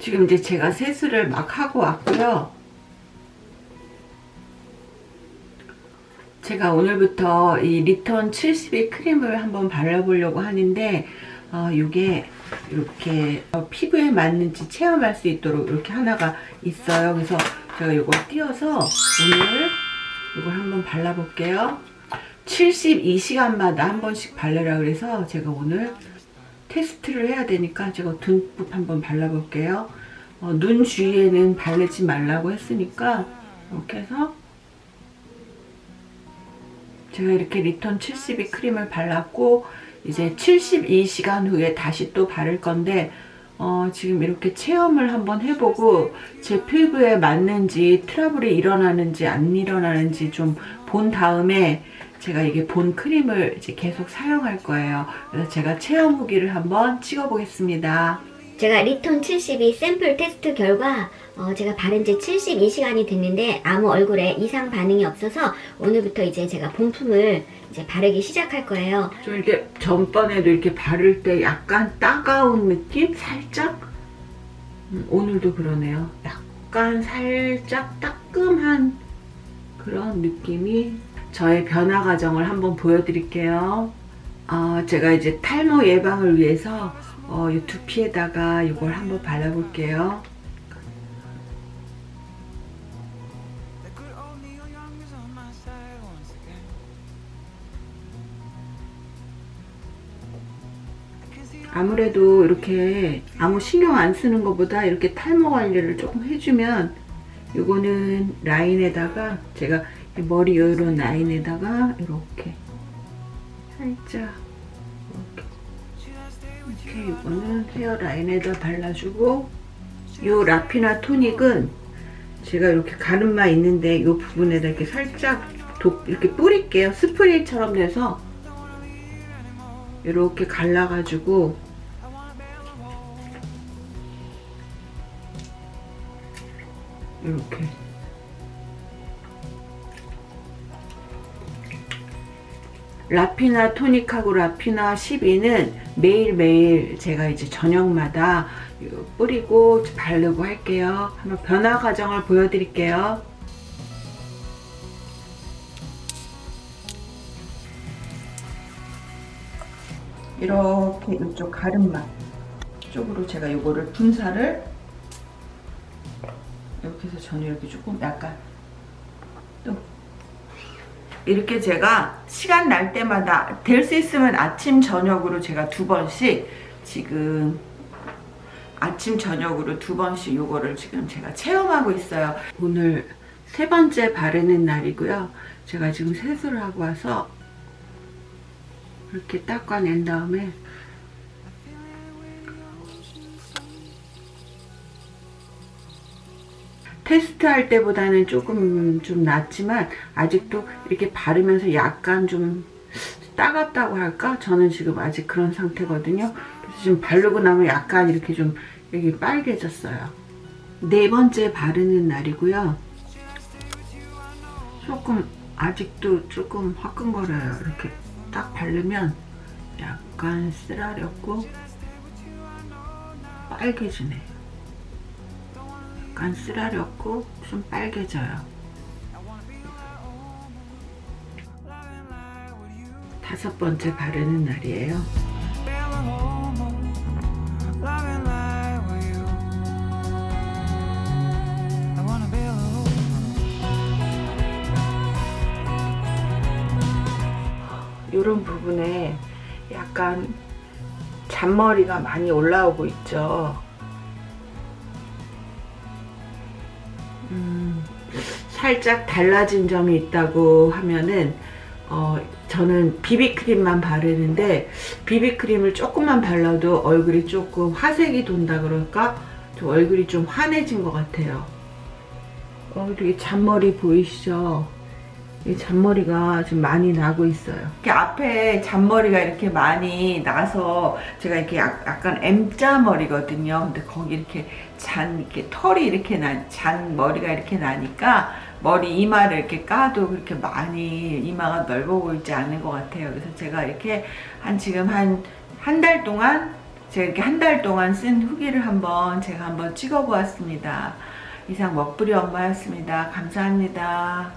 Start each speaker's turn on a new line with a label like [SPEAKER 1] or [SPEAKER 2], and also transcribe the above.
[SPEAKER 1] 지금 이제 제가 세수를 막 하고 왔고요. 제가 오늘부터 이 리턴 72 크림을 한번 발라보려고 하는데 어, 이게 이렇게 어, 피부에 맞는지 체험할 수 있도록 이렇게 하나가 있어요. 그래서 제가 이걸 띄어서 오늘 이걸 한번 발라볼게요. 72시간마다 한 번씩 바르라 그래서 제가 오늘 테스트를 해야 되니까 제가 듬뿍 한번 발라볼게요. 어, 눈 주위에는 바르지 말라고 했으니까 이렇게 해서 제가 이렇게 리턴 72 크림을 발랐고 이제 72시간 후에 다시 또 바를 건데 어, 지금 이렇게 체험을 한번 해보고 제 피부에 맞는지 트러블이 일어나는지 안 일어나는지 좀 본 다음에 제가 이게 본 크림을 이제 계속 사용할 거예요. 그래서 제가 체험 후기를 한번 찍어 보겠습니다.
[SPEAKER 2] 제가 리톤 72 샘플 테스트 결과 어, 제가 바른 지 72시간이 됐는데 아무 얼굴에 이상 반응이 없어서 오늘부터 이제 제가 본품을 이제 바르기 시작할 거예요.
[SPEAKER 1] 좀 이렇게 전번에도 이렇게 바를 때 약간 따가운 느낌? 살짝? 음, 오늘도 그러네요. 약간 살짝 따끔한 그런 느낌이 저의 변화 과정을 한번 보여드릴게요. 어, 제가 이제 탈모 예방을 위해서 어, 이 두피에다가 이걸 한번 발라볼게요. 아무래도 이렇게 아무 신경 안 쓰는 것보다 이렇게 탈모 관리를 조금 해주면 이거는 라인에다가 제가 머리 이런 라인에다가 이렇게 살짝 이렇게. 이렇게 이거는 헤어 라인에다 발라주고 이 라피나 토닉은 제가 이렇게 가름마 있는데 이 부분에다 이렇게 살짝 도, 이렇게 뿌릴게요. 스프레이처럼 돼서 이렇게 갈라가지고 이렇게 라피나 토닉하고 라피나 12는 매일매일 제가 이제 저녁마다 뿌리고 바르고 할게요. 한번 변화 과정을 보여드릴게요. 이렇게 이쪽 가름막 쪽으로 제가 이거를 분사를 이렇게 해서 저는 이렇게 조금 약간 또 이렇게 제가 시간 날 때마다 될 수 있으면 아침 저녁으로 제가 두 번씩 지금 아침 저녁으로 두 번씩 요거를 지금 제가 체험하고 있어요. 오늘 세 번째 바르는 날이고요. 제가 지금 세수를 하고 와서 이렇게 닦아낸 다음에 할 때보다는 조금 좀 낫지만 아직도 이렇게 바르면서 약간 좀 따갑다고 할까? 저는 지금 아직 그런 상태거든요. 그래서 지금 바르고 나면 약간 이렇게 좀 여기 빨개졌어요. 네 번째 바르는 날이고요. 조금 아직도 조금 화끈거려요. 이렇게 딱 바르면 약간 쓰라렸고 빨개지네. 약간 쓰라렸고 좀 빨개져요. 다섯 번째 바르는 날이에요. 이런 부분에 약간 잔머리가 많이 올라오고 있죠. 음, 살짝 달라진 점이 있다고 하면은 어, 저는 비비크림만 바르는데 비비크림을 조금만 발라도 얼굴이 조금 화색이 돈다 그럴까? 좀 얼굴이 좀 환해진 것 같아요. 어, 이렇게 잔머리 보이시죠? 이 잔머리가 좀 많이 나고 있어요. 이렇게 앞에 잔머리가 이렇게 많이 나서 제가 이렇게 약간 M자 머리거든요. 근데 거기 이렇게 잔 이렇게 털이 이렇게 난잔 머리가 이렇게 나니까 머리 이마를 이렇게 까도 그렇게 많이 이마가 넓어 보이지 않는 것 같아요. 그래서 제가 이렇게 한 지금 한 한 달 동안 제가 이렇게 한 달 동안 쓴 후기를 한번 제가 한번 찍어 보았습니다. 이상 먹부리 엄마였습니다. 감사합니다.